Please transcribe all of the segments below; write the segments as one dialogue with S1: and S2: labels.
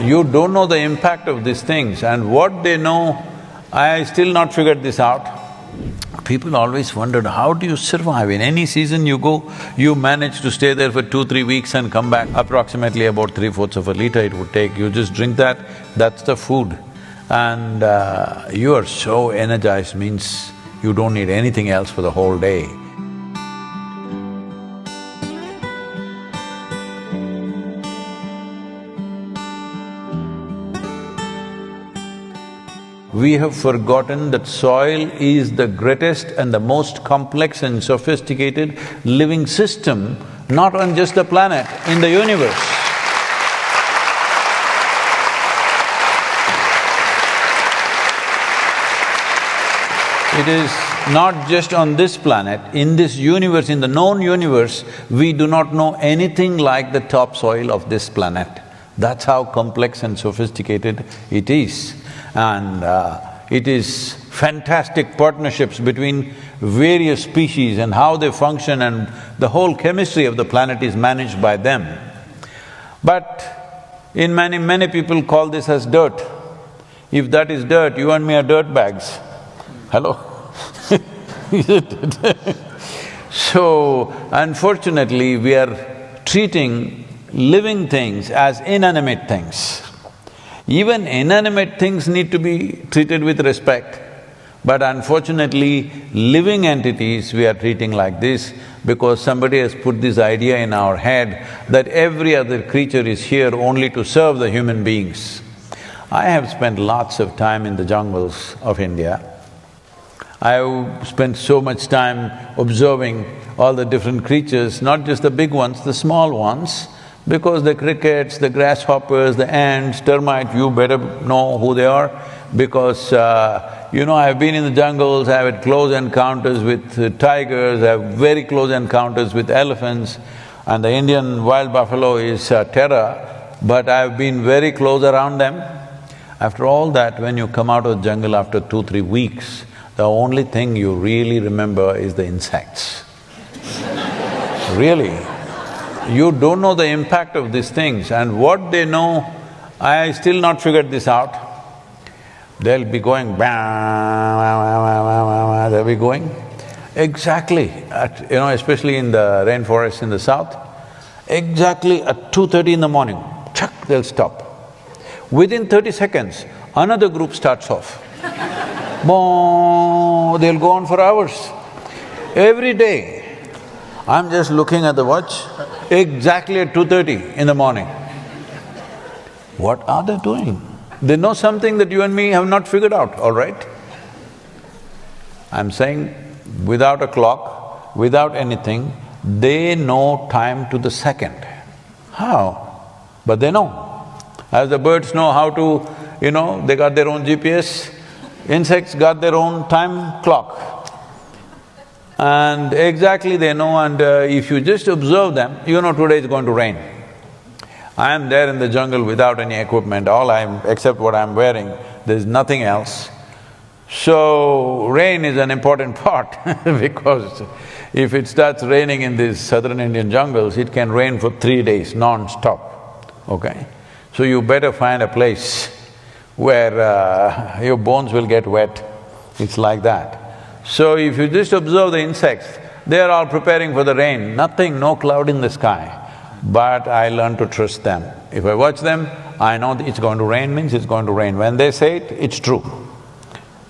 S1: You don't know the impact of these things and what they know, I still not figured this out. People always wondered, how do you survive? In any season you go, you manage to stay there for two, three weeks and come back, approximately about three-fourths of a liter it would take. You just drink that, that's the food. And uh, you are so energized means you don't need anything else for the whole day. We have forgotten that soil is the greatest and the most complex and sophisticated living system, not on just the planet, in the universe. It is not just on this planet, in this universe, in the known universe, we do not know anything like the topsoil of this planet. That's how complex and sophisticated it is. And uh, it is fantastic partnerships between various species and how they function and the whole chemistry of the planet is managed by them. But in many, many people call this as dirt. If that is dirt, you and me are dirt bags. Hello? so, unfortunately, we are treating living things as inanimate things. Even inanimate things need to be treated with respect. But unfortunately, living entities we are treating like this because somebody has put this idea in our head that every other creature is here only to serve the human beings. I have spent lots of time in the jungles of India. I've spent so much time observing all the different creatures, not just the big ones, the small ones, because the crickets, the grasshoppers, the ants, termites, you better know who they are because, uh, you know, I've been in the jungles, I've had close encounters with uh, tigers, I have very close encounters with elephants, and the Indian wild buffalo is uh, terror, but I've been very close around them. After all that, when you come out of the jungle after two, three weeks, the only thing you really remember is the insects. really. You don't know the impact of these things and what they know, I still not figured this out. They'll be going they'll be going exactly at, you know, especially in the rainforest in the south, exactly at two thirty in the morning, chuck, they'll stop. Within thirty seconds, another group starts off. Boom, they'll go on for hours. Every day, I'm just looking at the watch, exactly at two thirty in the morning. What are they doing? They know something that you and me have not figured out, all right? I'm saying without a clock, without anything, they know time to the second. How? But they know. As the birds know how to, you know, they got their own GPS, Insects got their own time clock. And exactly they know and uh, if you just observe them, you know today is going to rain. I am there in the jungle without any equipment, all I'm… except what I'm wearing, there's nothing else. So, rain is an important part because if it starts raining in these southern Indian jungles, it can rain for three days non-stop, okay? So you better find a place where uh, your bones will get wet, it's like that. So if you just observe the insects, they are all preparing for the rain, nothing, no cloud in the sky. But I learn to trust them. If I watch them, I know it's going to rain means it's going to rain. When they say it, it's true.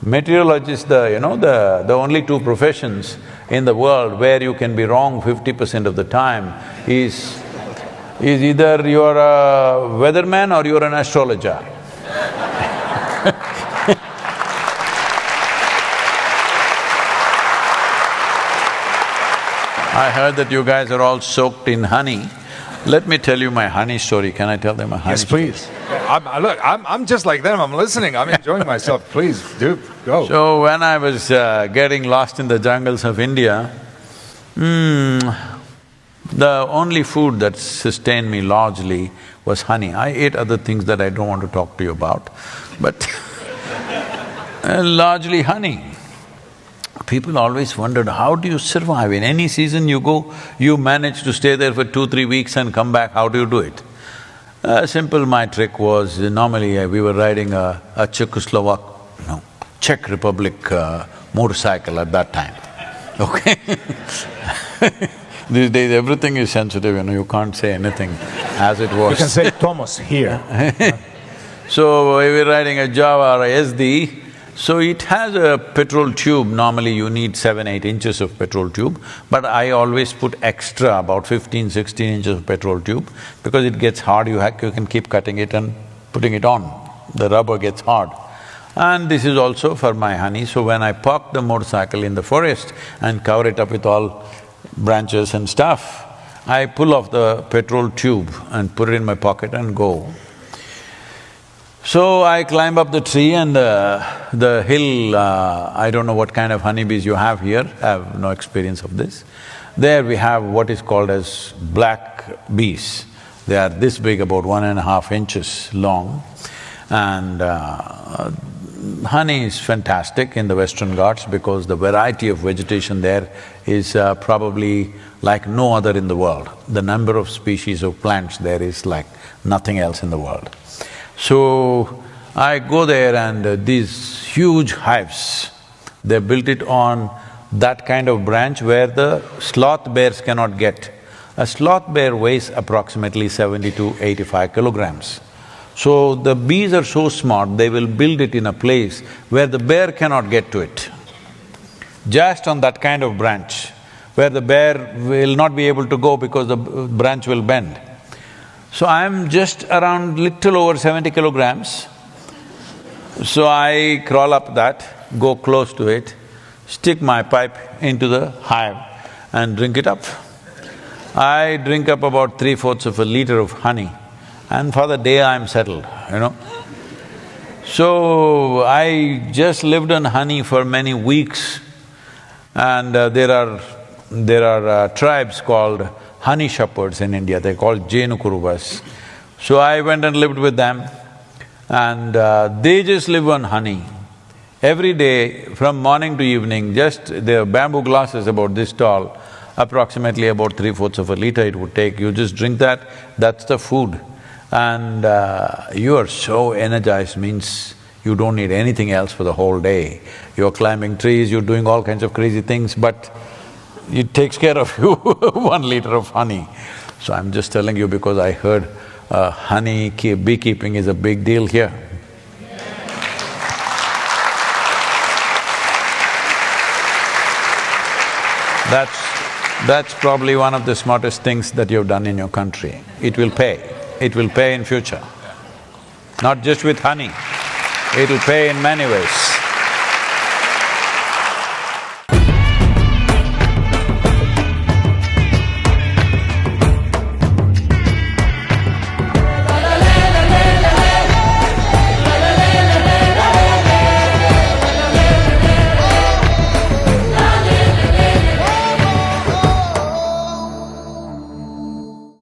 S1: Meteorologist, the… you know, the… the only two professions in the world where you can be wrong fifty percent of the time is… is either you're a weatherman or you're an astrologer. I heard that you guys are all soaked in honey. Let me tell you my honey story. Can I tell them a honey story?
S2: Yes, please. I'm, I- look, I'm, I'm just like them. I'm listening. I'm enjoying myself. Please, do, go.
S1: So when I was uh, getting lost in the jungles of India, hmm, the only food that sustained me largely was honey. I ate other things that I don't want to talk to you about, but largely honey. People always wondered, how do you survive? In any season you go, you manage to stay there for two, three weeks and come back, how do you do it? Uh, simple, my trick was, normally uh, we were riding a, a Czechoslovak, no, Czech Republic uh, motorcycle at that time, okay These days everything is sensitive, you know, you can't say anything as it was.
S2: You can say Thomas here.
S1: So we were riding a Jawa or a Yezdi, so it has a petrol tube, normally you need seven, eight inches of petrol tube, but I always put extra, about 15, 16 inches of petrol tube, because it gets hard, you, you can keep cutting it and putting it on, the rubber gets hard. And this is also for my honey, so when I park the motorcycle in the forest and cover it up with all branches and stuff, I pull off the petrol tube and put it in my pocket and go. So I climb up the tree and uh, the hill, uh, I don't know what kind of honeybees you have here, I have no experience of this. There we have what is called as black bees. They are this big, about one and a half inches long and uh, honey is fantastic in the Western Ghats because the variety of vegetation there is uh, probably like no other in the world. The number of species of plants there is like nothing else in the world. So, I go there and these huge hives, they built it on that kind of branch where the sloth bears cannot get. A sloth bear weighs approximately seventy to eighty-five kilograms. So the bees are so smart, they will build it in a place where the bear cannot get to it. Just on that kind of branch, where the bear will not be able to go because the branch will bend. So I'm just around little over seventy kilograms. So I crawl up that, go close to it, stick my pipe into the hive and drink it up. I drink up about three-fourths of a liter of honey and for the day I'm settled, you know. So I just lived on honey for many weeks and uh, there are… there are uh, tribes called honey shepherds in India, they're called Jenukuruvas. So I went and lived with them and uh, they just live on honey. Every day, from morning to evening, just their bamboo glasses about this tall, approximately about three-fourths of a liter it would take, you just drink that, that's the food. And uh, you are so energized means you don't need anything else for the whole day. You're climbing trees, you're doing all kinds of crazy things, but it takes care of you, one liter of honey. So I'm just telling you because I heard uh, honey beekeeping is a big deal here. That's… that's probably one of the smartest things that you've done in your country. It will pay, it will pay in future. Not just with honey, it'll pay in many ways.